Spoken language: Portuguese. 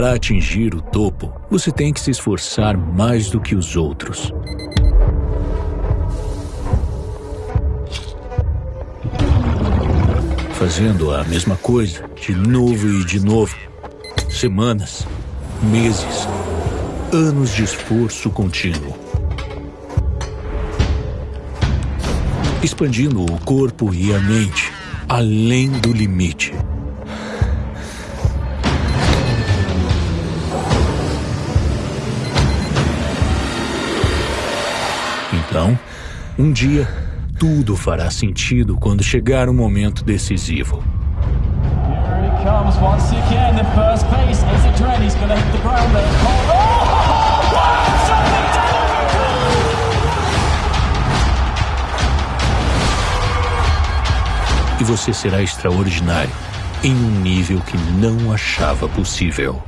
Para atingir o topo, você tem que se esforçar mais do que os outros. Fazendo a mesma coisa, de novo e de novo. Semanas, meses, anos de esforço contínuo. Expandindo o corpo e a mente além do limite. Então, um dia, tudo fará sentido quando chegar o momento decisivo. Oh, what? Something E você será extraordinário em um nível que não achava possível.